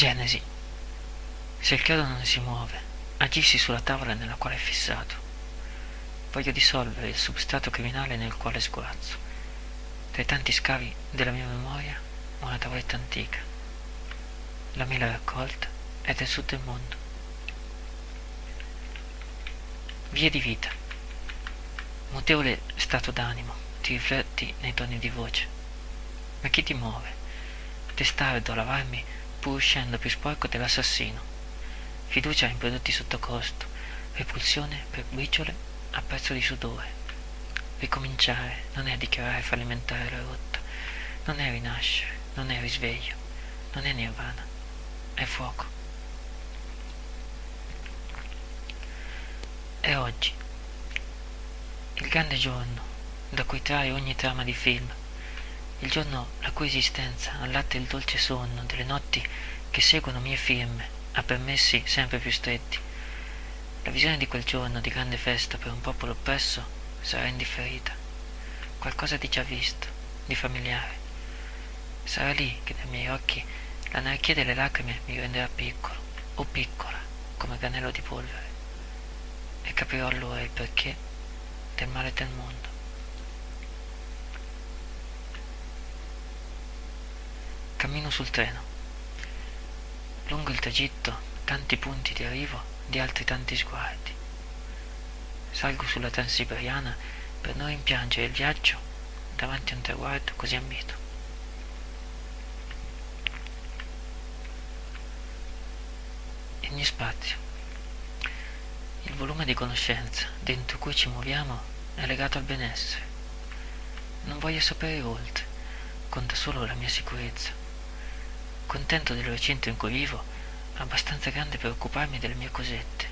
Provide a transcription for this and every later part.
Genesi. Se il chiodo non si muove, agisci sulla tavola nella quale è fissato. Voglio dissolvere il substrato criminale nel quale sguazzo. Tra i tanti scavi della mia memoria, una tavoletta antica. La mela raccolta è del sud del mondo. Vie di vita. Mutevole stato d'animo, ti rifletti nei toni di voce. Ma chi ti muove? Testardo lavarmi pur uscendo più sporco dell'assassino. Fiducia in prodotti sotto costo, repulsione per briciole a prezzo di sudore. Ricominciare non è dichiarare fallimentare la rotta, non è rinascere, non è risveglio, non è nirvana, è fuoco. È oggi, il grande giorno da cui trae ogni trama di film, il giorno la cui esistenza allatta il dolce sonno delle notti che seguono mie firme a permessi sempre più stretti. La visione di quel giorno di grande festa per un popolo oppresso sarà indifferita, qualcosa di già visto, di familiare. Sarà lì che dai miei occhi l'anarchia delle lacrime mi renderà piccolo, o piccola, come granello di polvere, e capirò allora il perché del male del mondo. Cammino sul treno. Lungo il tragitto tanti punti di arrivo di altri tanti sguardi. Salgo sulla Transiberiana per non rimpiangere il viaggio davanti a un traguardo così ambito. Il mio spazio. Il volume di conoscenza dentro cui ci muoviamo è legato al benessere. Non voglio sapere oltre, conta solo la mia sicurezza contento del recinto in cui vivo, abbastanza grande per occuparmi delle mie cosette.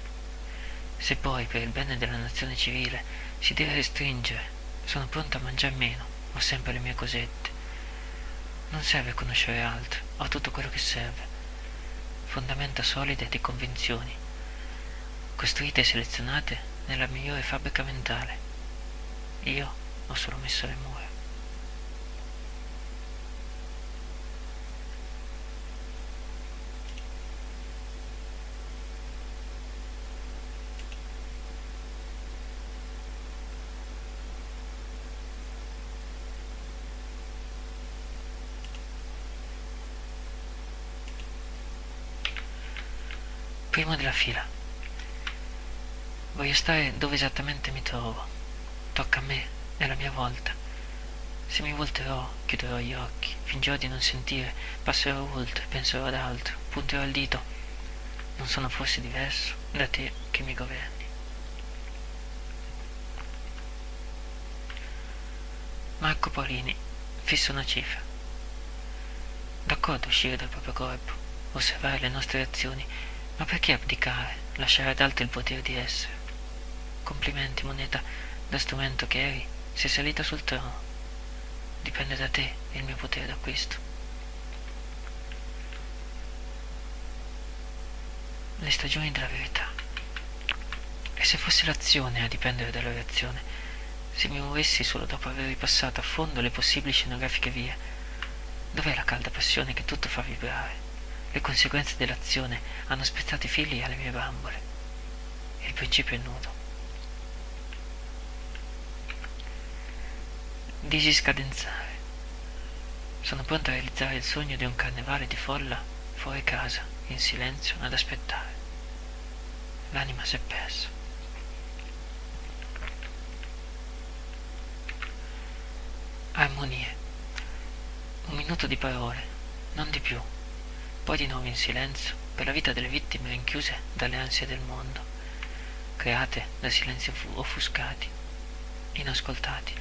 Se poi, per il bene della nazione civile, si deve restringere, sono pronto a mangiare meno, ho sempre le mie cosette. Non serve conoscere altro, ho tutto quello che serve. Fondamenta solide di convinzioni, costruite e selezionate nella migliore fabbrica mentale. Io ho solo messo le mura. Primo della fila. Voglio stare dove esattamente mi trovo. Tocca a me, è la mia volta. Se mi volterò, chiuderò gli occhi, fingerò di non sentire, passerò oltre, penserò ad altro, punterò il dito. Non sono forse diverso da te che mi governi. Marco Paolini fissa una cifra. D'accordo uscire dal proprio corpo, osservare le nostre azioni ma perché abdicare, lasciare ad altri il potere di essere? Complimenti, moneta, da strumento che eri, sei salita sul trono. Dipende da te il mio potere d'acquisto. Le stagioni della verità. E se fosse l'azione a dipendere dalla reazione, se mi muovessi solo dopo aver ripassato a fondo le possibili scenografiche vie, dov'è la calda passione che tutto fa vibrare? Le conseguenze dell'azione hanno spezzato i fili alle mie bambole. Il principio è nudo. Disiscadenzare. Sono pronto a realizzare il sogno di un carnevale di folla fuori casa, in silenzio, ad aspettare. L'anima si è persa. Armonie. Un minuto di parole, non di più poi di nuovo in silenzio per la vita delle vittime rinchiuse dalle ansie del mondo, create da silenzi offuscati, inascoltati.